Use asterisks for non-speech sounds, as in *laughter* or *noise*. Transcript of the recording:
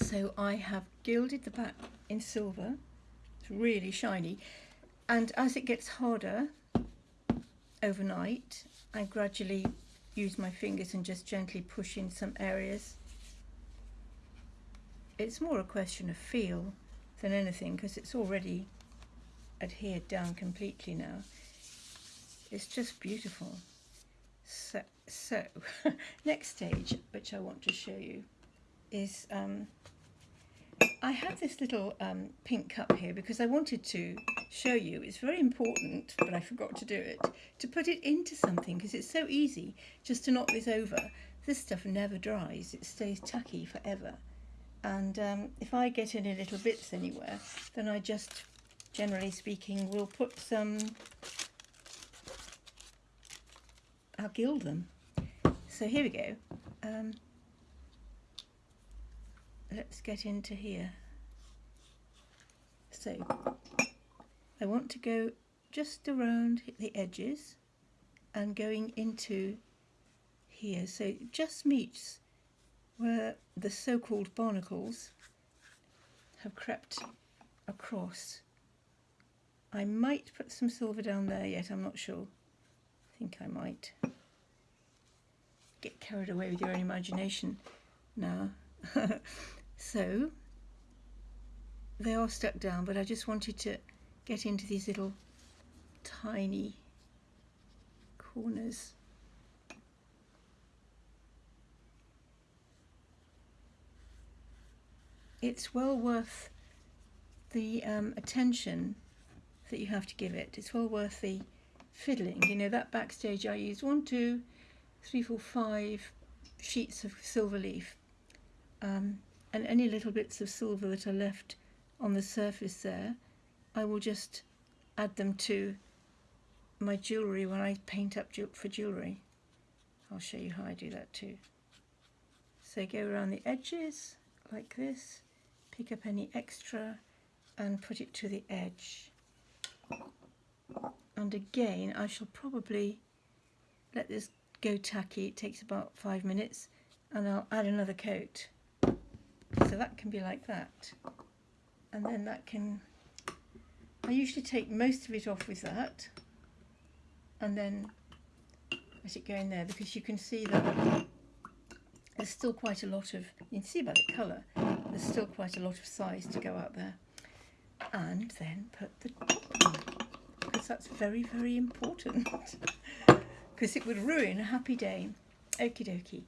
So I have gilded the back in silver. It's really shiny. And as it gets harder overnight, I gradually use my fingers and just gently push in some areas. It's more a question of feel than anything because it's already adhered down completely now. It's just beautiful. So, so *laughs* next stage, which I want to show you, is um, I have this little um, pink cup here because I wanted to show you, it's very important, but I forgot to do it, to put it into something because it's so easy just to knock this over. This stuff never dries, it stays tacky forever. And um, if I get any little bits anywhere, then I just, generally speaking, will put some, I'll gild them. So here we go. Um, let's get into here. So I want to go just around the edges and going into here. So it just meets where the so-called barnacles have crept across. I might put some silver down there yet, I'm not sure. I think I might. Get carried away with your own imagination now. *laughs* So they are stuck down, but I just wanted to get into these little tiny corners. It's well worth the um, attention that you have to give it. It's well worth the fiddling. You know, that backstage I used one, two, three, four, five sheets of silver leaf. Um, and any little bits of silver that are left on the surface there I will just add them to my jewellery when I paint up for jewellery. I'll show you how I do that too. So go around the edges like this, pick up any extra and put it to the edge. And again I shall probably let this go tacky, it takes about five minutes and I'll add another coat. So that can be like that. And then that can, I usually take most of it off with that and then let it go in there because you can see that there's still quite a lot of, you can see by the colour, there's still quite a lot of size to go out there. And then put the top on because that's very, very important *laughs* because it would ruin a happy day. Okie dokie.